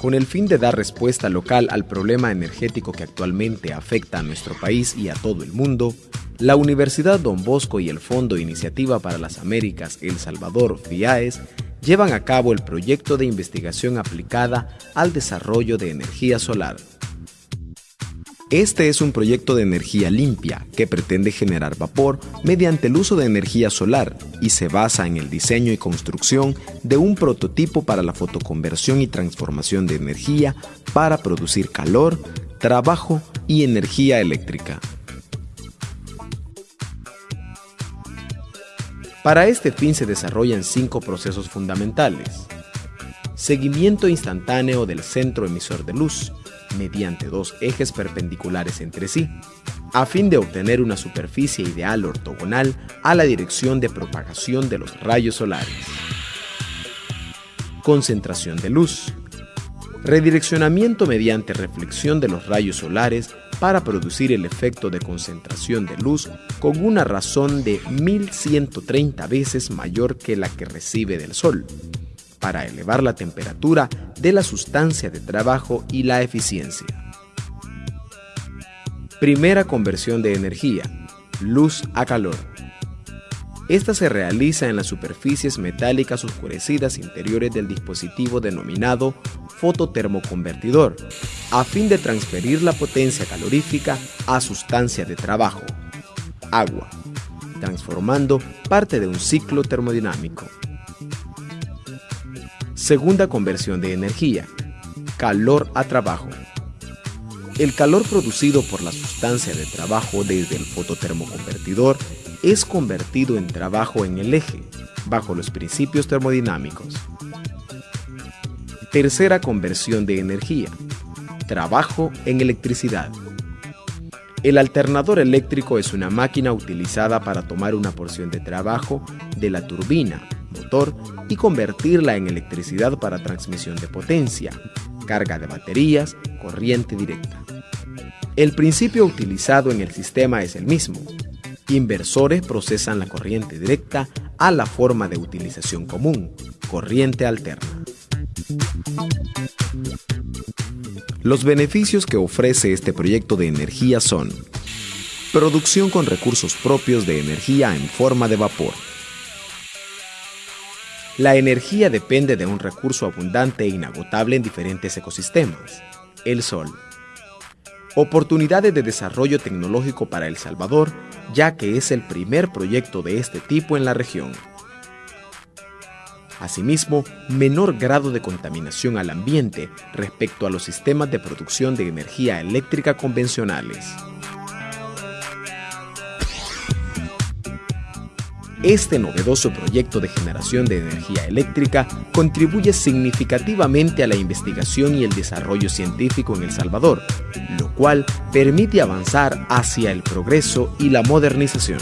Con el fin de dar respuesta local al problema energético que actualmente afecta a nuestro país y a todo el mundo, la Universidad Don Bosco y el Fondo Iniciativa para las Américas El Salvador, FIAES, llevan a cabo el proyecto de investigación aplicada al desarrollo de energía solar. Este es un proyecto de energía limpia que pretende generar vapor mediante el uso de energía solar y se basa en el diseño y construcción de un prototipo para la fotoconversión y transformación de energía para producir calor, trabajo y energía eléctrica. Para este fin se desarrollan cinco procesos fundamentales. Seguimiento instantáneo del centro emisor de luz, mediante dos ejes perpendiculares entre sí, a fin de obtener una superficie ideal ortogonal a la dirección de propagación de los rayos solares. Concentración de luz. Redireccionamiento mediante reflexión de los rayos solares para producir el efecto de concentración de luz con una razón de 1130 veces mayor que la que recibe del Sol, para elevar la temperatura de la sustancia de trabajo y la eficiencia. Primera conversión de energía, luz a calor. Esta se realiza en las superficies metálicas oscurecidas interiores del dispositivo denominado fototermoconvertidor, a fin de transferir la potencia calorífica a sustancia de trabajo, agua, transformando parte de un ciclo termodinámico. Segunda conversión de energía. Calor a trabajo. El calor producido por la sustancia de trabajo desde el fototermoconvertidor es convertido en trabajo en el eje, bajo los principios termodinámicos. Tercera conversión de energía. Trabajo en electricidad. El alternador eléctrico es una máquina utilizada para tomar una porción de trabajo de la turbina motor y convertirla en electricidad para transmisión de potencia, carga de baterías, corriente directa. El principio utilizado en el sistema es el mismo. Inversores procesan la corriente directa a la forma de utilización común, corriente alterna. Los beneficios que ofrece este proyecto de energía son producción con recursos propios de energía en forma de vapor, la energía depende de un recurso abundante e inagotable en diferentes ecosistemas, el sol. Oportunidades de desarrollo tecnológico para El Salvador, ya que es el primer proyecto de este tipo en la región. Asimismo, menor grado de contaminación al ambiente respecto a los sistemas de producción de energía eléctrica convencionales. Este novedoso proyecto de generación de energía eléctrica contribuye significativamente a la investigación y el desarrollo científico en El Salvador, lo cual permite avanzar hacia el progreso y la modernización.